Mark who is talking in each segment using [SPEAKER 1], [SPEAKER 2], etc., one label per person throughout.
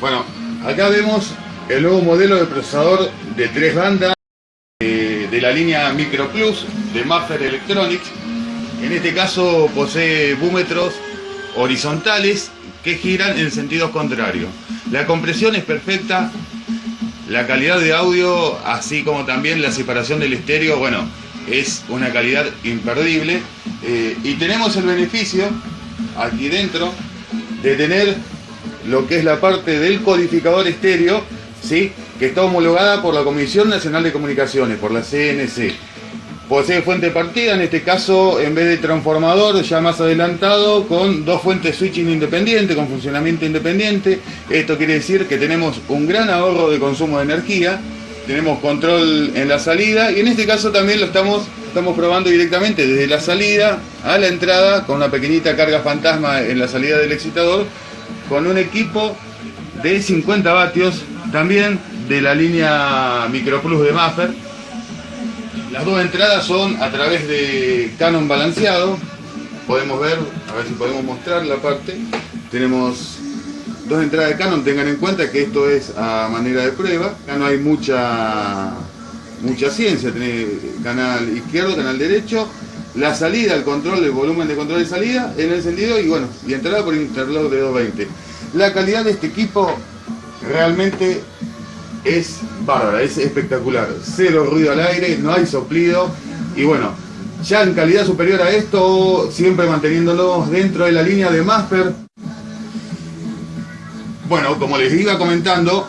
[SPEAKER 1] Bueno, acá vemos el nuevo modelo de procesador de tres bandas eh, de la línea Micro Plus de Maffer Electronics. En este caso posee búmetros horizontales que giran en sentidos contrarios. La compresión es perfecta, la calidad de audio, así como también la separación del estéreo, bueno, es una calidad imperdible. Eh, y tenemos el beneficio aquí dentro de tener lo que es la parte del codificador estéreo, ¿sí? que está homologada por la Comisión Nacional de Comunicaciones, por la CNC. Posee fuente partida, en este caso en vez de transformador ya más adelantado con dos fuentes switching independientes, con funcionamiento independiente. Esto quiere decir que tenemos un gran ahorro de consumo de energía, tenemos control en la salida y en este caso también lo estamos, estamos probando directamente desde la salida a la entrada con una pequeñita carga fantasma en la salida del excitador con un equipo de 50 vatios también de la línea Micro Plus de Maffer las dos entradas son a través de Canon balanceado. Podemos ver, a ver si podemos mostrar la parte. Tenemos dos entradas de Canon. Tengan en cuenta que esto es a manera de prueba. Acá no hay mucha, mucha ciencia. Tiene canal izquierdo, canal derecho. La salida, el control, el volumen de control de salida en el encendido y bueno, y entrada por interlock de 220. La calidad de este equipo realmente es bárbara, es espectacular. Cero ruido al aire, no hay soplido. Y bueno, ya en calidad superior a esto, siempre manteniéndolos dentro de la línea de Master. Bueno, como les iba comentando,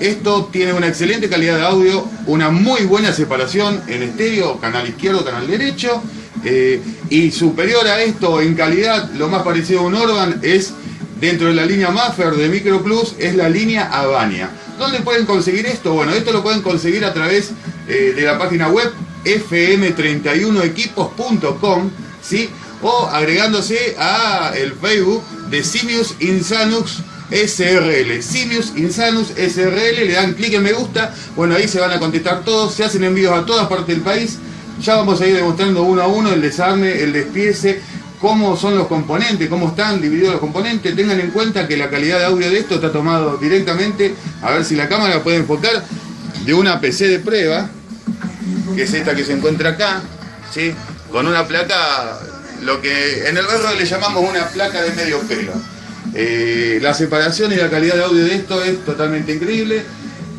[SPEAKER 1] esto tiene una excelente calidad de audio, una muy buena separación en estéreo, canal izquierdo, canal derecho. Eh, y superior a esto en calidad, lo más parecido a un Orban es dentro de la línea Maffer de Micro Plus, es la línea Avania. ¿Dónde pueden conseguir esto? Bueno, esto lo pueden conseguir a través eh, de la página web fm31equipos.com, ¿sí? O agregándose a el Facebook de Simius Insanux SRL. Simius Insanus SRL, le dan clic en me gusta, bueno, ahí se van a contestar todos, se hacen envíos a todas partes del país. Ya vamos a ir demostrando uno a uno el desarme, el despiece, cómo son los componentes, cómo están divididos los componentes. Tengan en cuenta que la calidad de audio de esto está tomado directamente, a ver si la cámara puede enfocar, de una PC de prueba, que es esta que se encuentra acá, ¿sí? con una placa, lo que en el barrio le llamamos una placa de medio pelo. Eh, la separación y la calidad de audio de esto es totalmente increíble.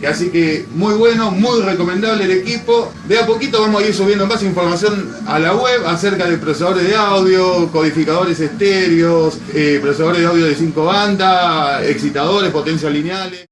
[SPEAKER 1] Así que muy bueno, muy recomendable el equipo. De a poquito vamos a ir subiendo más información a la web acerca de procesadores de audio, codificadores estéreos, eh, procesadores de audio de 5 bandas, excitadores, potencias lineales.